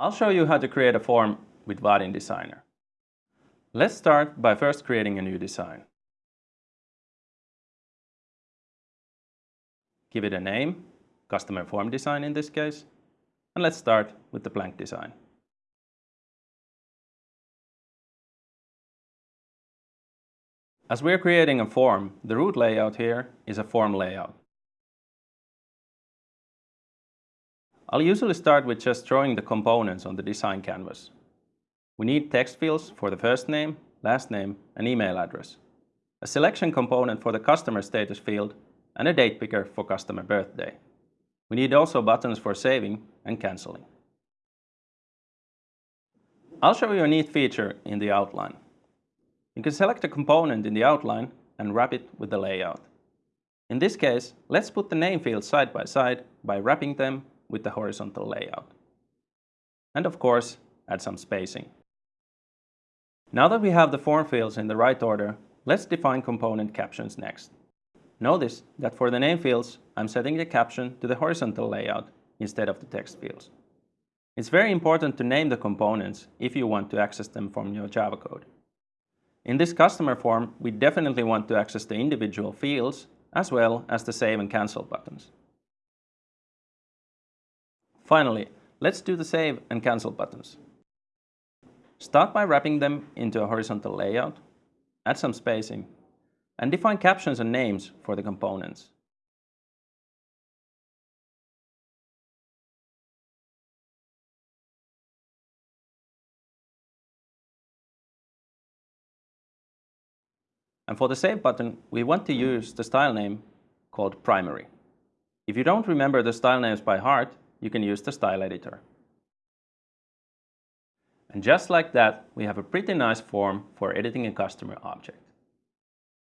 I'll show you how to create a form with Vaadin Designer. Let's start by first creating a new design. Give it a name, customer form design in this case, and let's start with the blank design. As we're creating a form, the root layout here is a form layout. I'll usually start with just drawing the components on the design canvas. We need text fields for the first name, last name and email address, a selection component for the customer status field and a date picker for customer birthday. We need also buttons for saving and cancelling. I'll show you a neat feature in the outline. You can select a component in the outline and wrap it with the layout. In this case, let's put the name fields side by side by wrapping them with the horizontal layout. And of course, add some spacing. Now that we have the form fields in the right order, let's define component captions next. Notice that for the name fields, I'm setting the caption to the horizontal layout instead of the text fields. It's very important to name the components if you want to access them from your Java code. In this customer form, we definitely want to access the individual fields as well as the save and cancel buttons. Finally, let's do the save and cancel buttons. Start by wrapping them into a horizontal layout, add some spacing, and define captions and names for the components. And for the Save button, we want to use the style name called Primary. If you don't remember the style names by heart, you can use the style editor. And just like that, we have a pretty nice form for editing a customer object.